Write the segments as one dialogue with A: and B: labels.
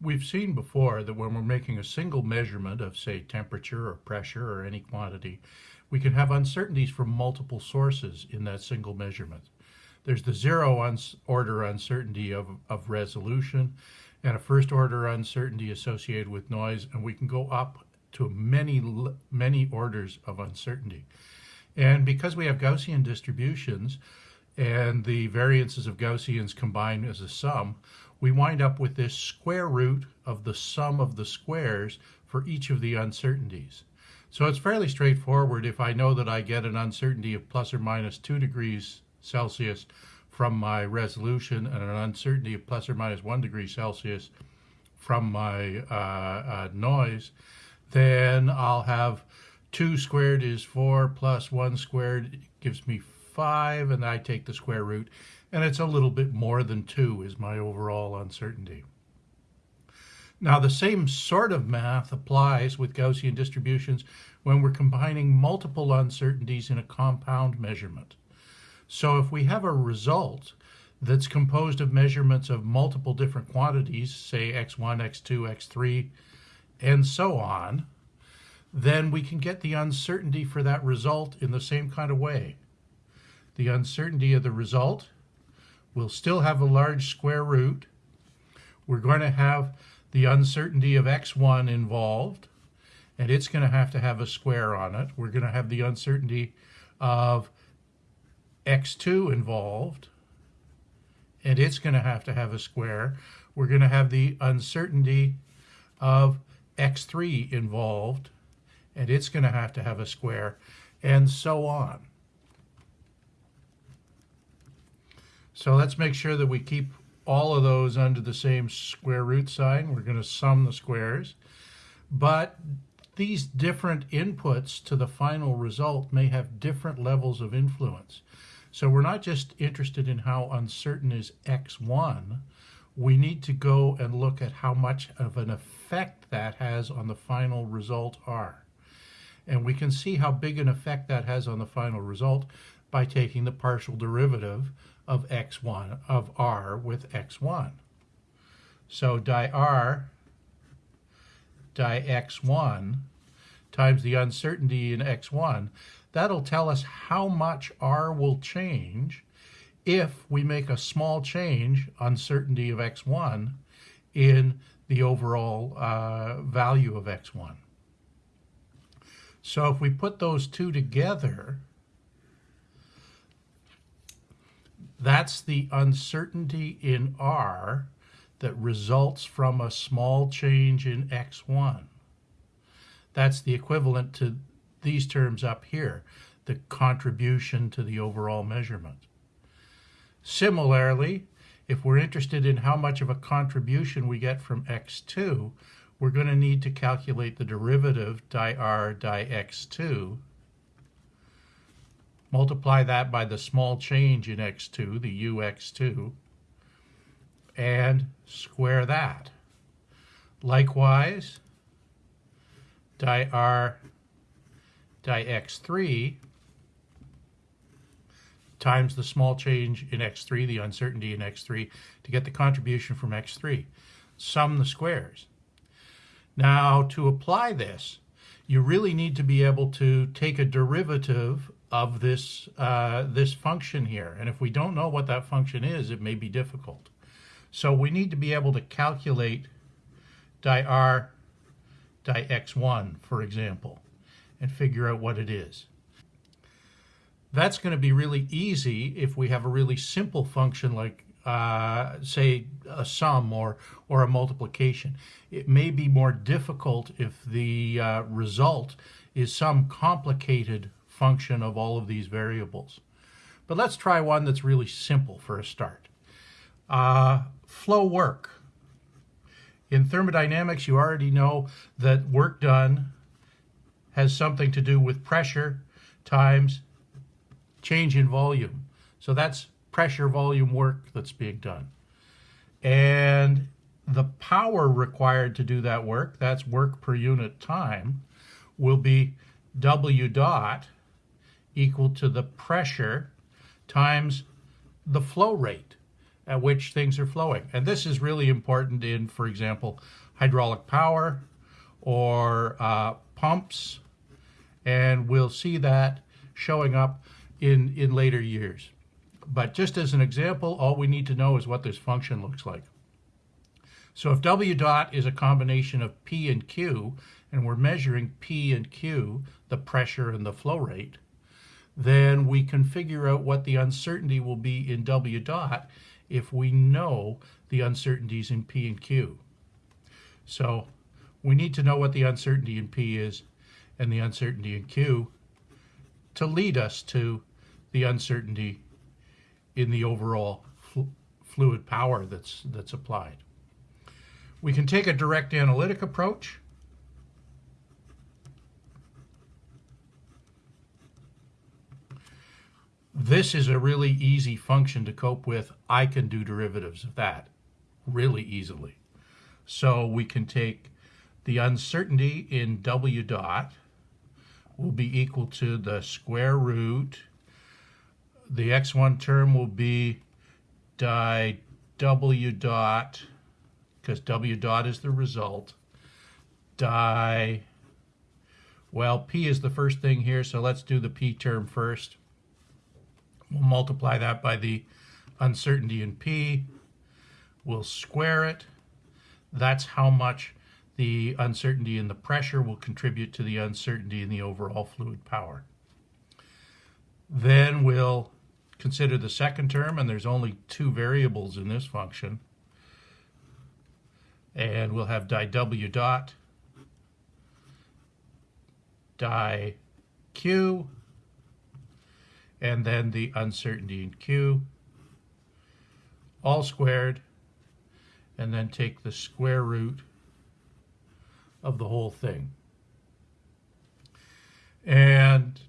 A: We've seen before that when we're making a single measurement of, say, temperature or pressure or any quantity, we can have uncertainties from multiple sources in that single measurement. There's the zero uns order uncertainty of, of resolution and a first order uncertainty associated with noise, and we can go up to many, many orders of uncertainty. And because we have Gaussian distributions and the variances of Gaussians combined as a sum, we wind up with this square root of the sum of the squares for each of the uncertainties. So it's fairly straightforward if I know that I get an uncertainty of plus or minus 2 degrees Celsius from my resolution and an uncertainty of plus or minus 1 degree Celsius from my uh, uh, noise, then I'll have 2 squared is 4 plus 1 squared gives me 5 and I take the square root and it's a little bit more than 2 is my overall uncertainty. Now the same sort of math applies with Gaussian distributions when we're combining multiple uncertainties in a compound measurement. So if we have a result that's composed of measurements of multiple different quantities, say x1, x2, x3, and so on, then we can get the uncertainty for that result in the same kind of way. The uncertainty of the result will still have a large square root. We're going to have the uncertainty of x1 involved, and it's going to have to have a square on it. We're going to have the uncertainty of x2 involved, and it's going to have to have a square. We're going to have the uncertainty of x3 involved, and it's going to have to have a square, and so on. So let's make sure that we keep all of those under the same square root sign. We're going to sum the squares. But these different inputs to the final result may have different levels of influence. So we're not just interested in how uncertain is x1, we need to go and look at how much of an effect that has on the final result r. And we can see how big an effect that has on the final result by taking the partial derivative of x1 of r with x1. So di r di x1 times the uncertainty in x1, that'll tell us how much r will change if we make a small change, uncertainty of x1, in the overall uh, value of x1. So if we put those two together, That's the uncertainty in R that results from a small change in X1. That's the equivalent to these terms up here, the contribution to the overall measurement. Similarly, if we're interested in how much of a contribution we get from x2, we're going to need to calculate the derivative di r di x2 multiply that by the small change in x2, the ux2, and square that. Likewise, di r di x3 times the small change in x3, the uncertainty in x3, to get the contribution from x3. Sum the squares. Now, to apply this, you really need to be able to take a derivative of this, uh, this function here. And if we don't know what that function is, it may be difficult. So we need to be able to calculate di r di x1, for example, and figure out what it is. That's going to be really easy if we have a really simple function like, uh, say, a sum or, or a multiplication. It may be more difficult if the uh, result is some complicated function of all of these variables. But let's try one that's really simple for a start. Uh, flow work. In thermodynamics, you already know that work done has something to do with pressure times change in volume. So that's pressure volume work that's being done. And the power required to do that work, that's work per unit time, will be W dot equal to the pressure times the flow rate. at which things are flowing. And this is really important in, for example, hydraulic power or uh, pumps. And we'll see that showing up in, in later years. But just as an example, all we need to know is what this function looks like. So if W dot is a combination of P and Q, and we're measuring P and Q, the pressure and the flow rate, then we can figure out what the uncertainty will be in W dot if we know the uncertainties in P and Q. So we need to know what the uncertainty in P is and the uncertainty in Q to lead us to the uncertainty in the overall fl fluid power that's, that's applied. We can take a direct analytic approach. This is a really easy function to cope with. I can do derivatives of that really easily. So we can take the uncertainty in W dot will be equal to the square root. The x1 term will be di W dot, because W dot is the result, di, well, P is the first thing here, so let's do the P term first. We'll multiply that by the uncertainty in P. We'll square it. That's how much the uncertainty in the pressure will contribute to the uncertainty in the overall fluid power. Then we'll consider the second term, and there's only two variables in this function. And we'll have di W dot di Q and then the uncertainty in Q, all squared, and then take the square root of the whole thing. And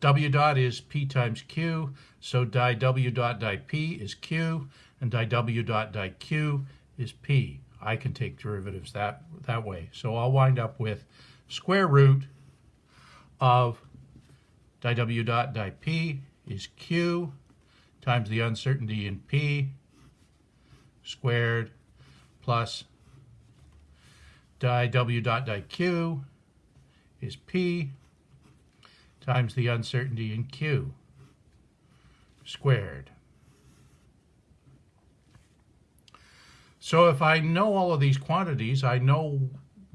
A: W dot is P times Q, so di W dot di P is Q, and di W dot di Q is P. I can take derivatives that, that way. So I'll wind up with square root of di w dot di p is q times the uncertainty in p squared plus di w dot di q is p times the uncertainty in q squared. So if I know all of these quantities, I know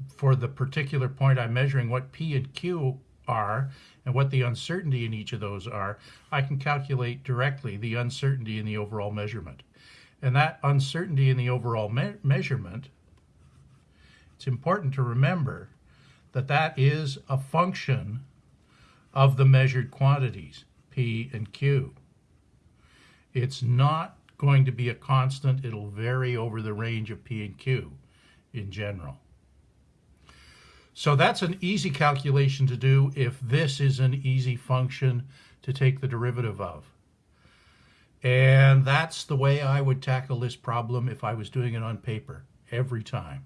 A: for the particular point I'm measuring what P and Q are and what the uncertainty in each of those are, I can calculate directly the uncertainty in the overall measurement. And that uncertainty in the overall me measurement, it's important to remember that that is a function of the measured quantities, P and Q. It's not going to be a constant. It'll vary over the range of P and Q in general. So that's an easy calculation to do if this is an easy function to take the derivative of. And that's the way I would tackle this problem if I was doing it on paper every time.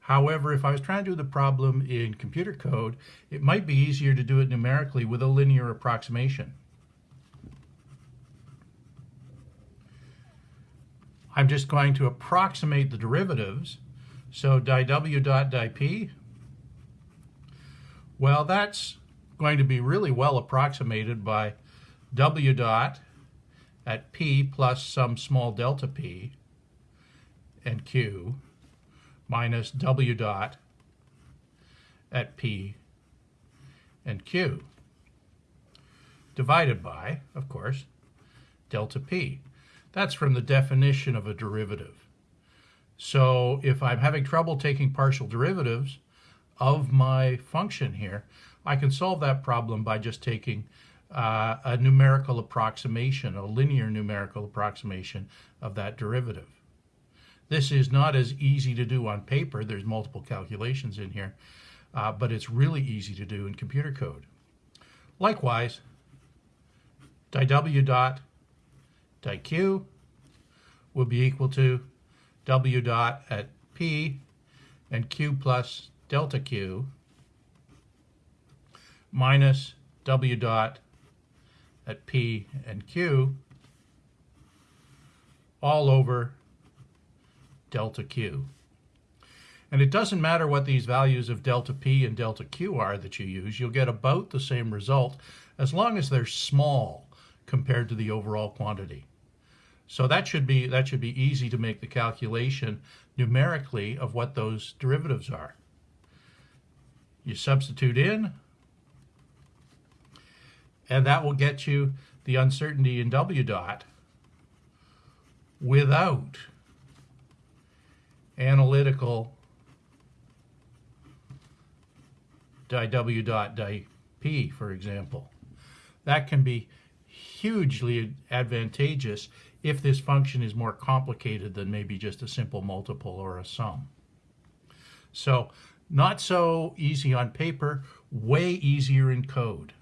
A: However, if I was trying to do the problem in computer code, it might be easier to do it numerically with a linear approximation. I'm just going to approximate the derivatives. So di w dot di p well, that's going to be really well approximated by W dot at P plus some small delta P and Q minus W dot at P and Q divided by, of course, delta P. That's from the definition of a derivative. So if I'm having trouble taking partial derivatives, of my function here, I can solve that problem by just taking uh, a numerical approximation, a linear numerical approximation of that derivative. This is not as easy to do on paper. There's multiple calculations in here, uh, but it's really easy to do in computer code. Likewise, di w dot di q will be equal to w dot at p and q plus delta Q minus W dot at P and Q all over delta Q. And it doesn't matter what these values of delta P and delta Q are that you use, you'll get about the same result as long as they're small compared to the overall quantity. So that should be that should be easy to make the calculation numerically of what those derivatives are. You substitute in, and that will get you the uncertainty in W dot without analytical di W dot di P, for example. That can be hugely advantageous if this function is more complicated than maybe just a simple multiple or a sum. So not so easy on paper, way easier in code.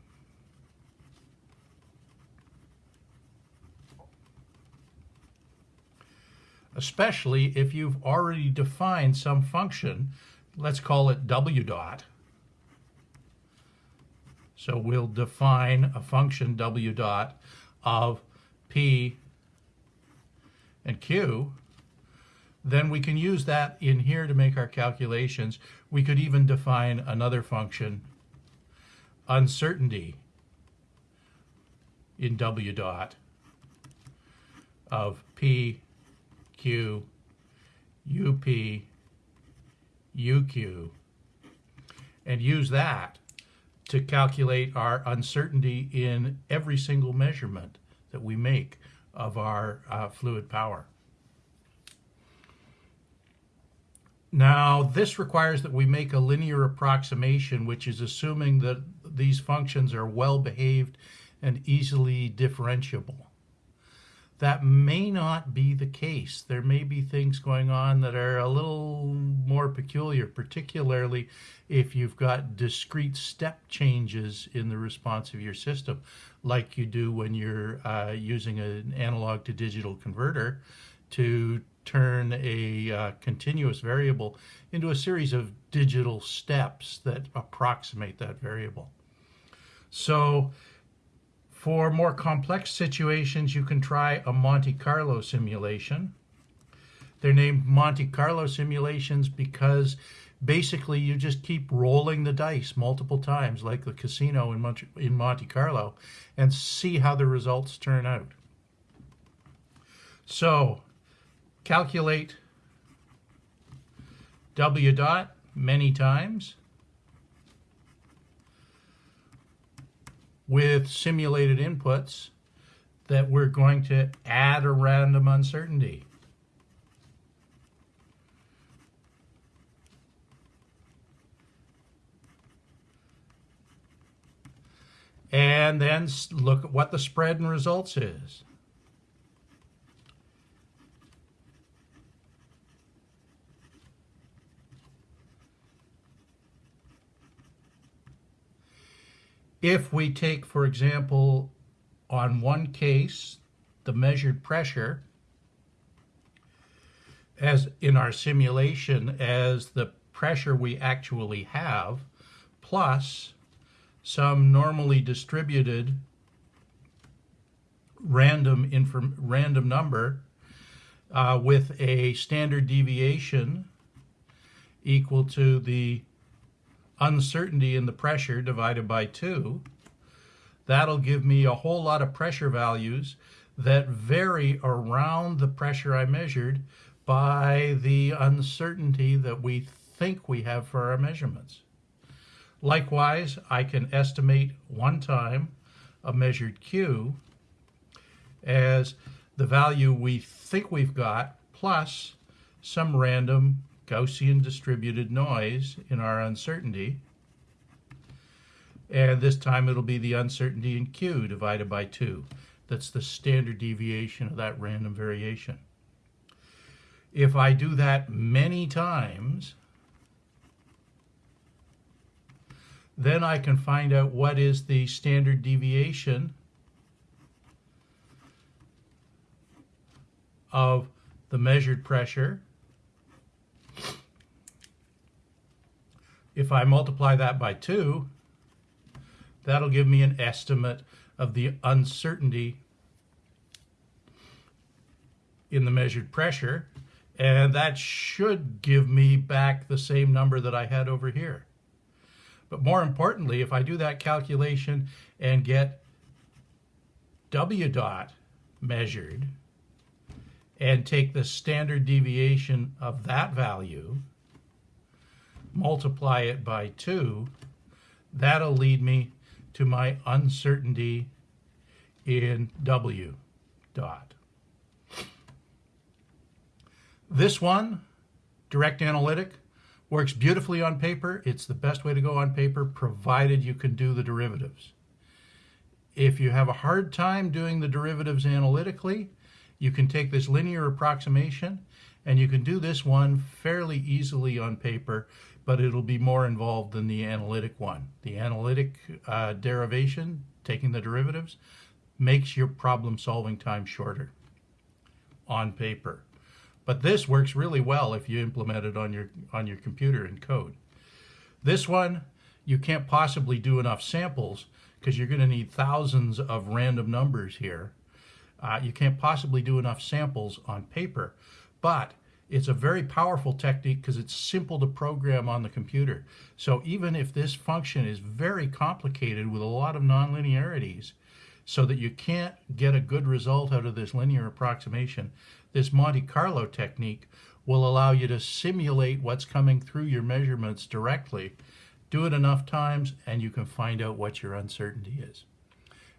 A: Especially if you've already defined some function, let's call it w dot. So we'll define a function w dot of p and q then we can use that in here to make our calculations. We could even define another function, uncertainty in W dot of P, Q, UP, UQ, and use that to calculate our uncertainty in every single measurement that we make of our uh, fluid power. Now, this requires that we make a linear approximation, which is assuming that these functions are well behaved and easily differentiable. That may not be the case. There may be things going on that are a little more peculiar, particularly if you've got discrete step changes in the response of your system, like you do when you're uh, using an analog to digital converter to turn a uh, continuous variable into a series of digital steps that approximate that variable. So for more complex situations, you can try a Monte Carlo simulation. They're named Monte Carlo simulations because basically you just keep rolling the dice multiple times like the casino in in Monte Carlo and see how the results turn out. So calculate W dot many times with simulated inputs that we're going to add a random uncertainty. And then look at what the spread and results is. If we take, for example, on one case, the measured pressure as in our simulation as the pressure we actually have plus some normally distributed random inform random number uh, with a standard deviation equal to the uncertainty in the pressure divided by 2, that'll give me a whole lot of pressure values that vary around the pressure I measured by the uncertainty that we think we have for our measurements. Likewise, I can estimate one time a measured Q as the value we think we've got plus some random Gaussian distributed noise in our uncertainty. And this time it'll be the uncertainty in Q divided by 2. That's the standard deviation of that random variation. If I do that many times, then I can find out what is the standard deviation of the measured pressure If I multiply that by 2, that'll give me an estimate of the uncertainty in the measured pressure, and that should give me back the same number that I had over here. But more importantly, if I do that calculation and get W dot measured and take the standard deviation of that value, multiply it by 2, that'll lead me to my uncertainty in W dot. This one, direct analytic, works beautifully on paper. It's the best way to go on paper, provided you can do the derivatives. If you have a hard time doing the derivatives analytically, you can take this linear approximation and you can do this one fairly easily on paper, but it'll be more involved than the analytic one. The analytic uh, derivation, taking the derivatives, makes your problem solving time shorter on paper. But this works really well if you implement it on your on your computer in code. This one, you can't possibly do enough samples because you're going to need thousands of random numbers here. Uh, you can't possibly do enough samples on paper, but it's a very powerful technique because it's simple to program on the computer. So even if this function is very complicated with a lot of nonlinearities, so that you can't get a good result out of this linear approximation, this Monte Carlo technique will allow you to simulate what's coming through your measurements directly. Do it enough times and you can find out what your uncertainty is.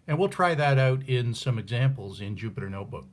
A: And we'll try that out in some examples in Jupyter Notebook.